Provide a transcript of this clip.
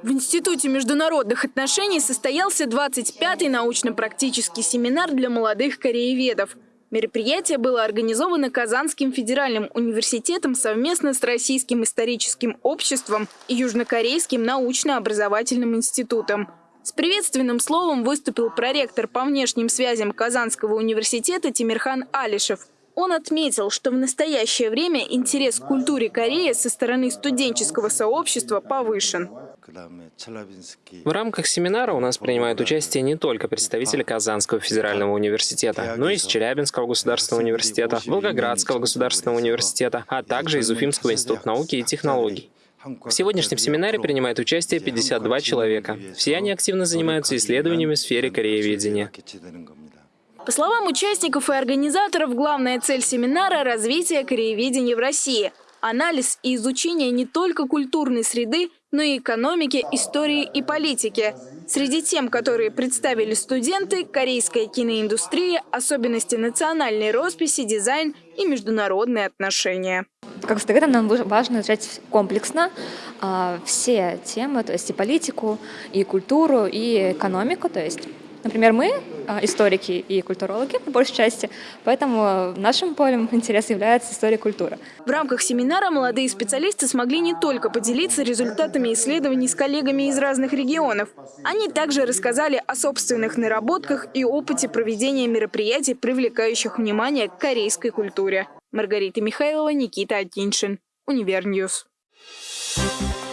В Институте международных отношений состоялся 25-й научно-практический семинар для молодых корееведов. Мероприятие было организовано Казанским федеральным университетом совместно с Российским историческим обществом и Южнокорейским научно-образовательным институтом. С приветственным словом выступил проректор по внешним связям Казанского университета Тимирхан Алишев. Он отметил, что в настоящее время интерес к культуре Кореи со стороны студенческого сообщества повышен. В рамках семинара у нас принимают участие не только представители Казанского федерального университета, но и из Челябинского государственного университета, Волгоградского государственного университета, а также из Уфимского института науки и технологий. В сегодняшнем семинаре принимает участие 52 человека. Все они активно занимаются исследованиями в сфере корееведения. По словам участников и организаторов, главная цель семинара – развитие корееведения в России. Анализ и изучение не только культурной среды, но и экономики, истории и политики. Среди тем, которые представили студенты, корейская киноиндустрия, особенности национальной росписи, дизайн и международные отношения. Как студентам нам важно изучать комплексно э, все темы, то есть и политику, и культуру, и экономику, то есть Например, мы а, историки и культурологи, по большей части, поэтому нашим полем интереса является история культуры. В рамках семинара молодые специалисты смогли не только поделиться результатами исследований с коллегами из разных регионов. Они также рассказали о собственных наработках и опыте проведения мероприятий, привлекающих внимание к корейской культуре. Маргарита Михайлова, Никита Атиншин, Универ News. Thank you.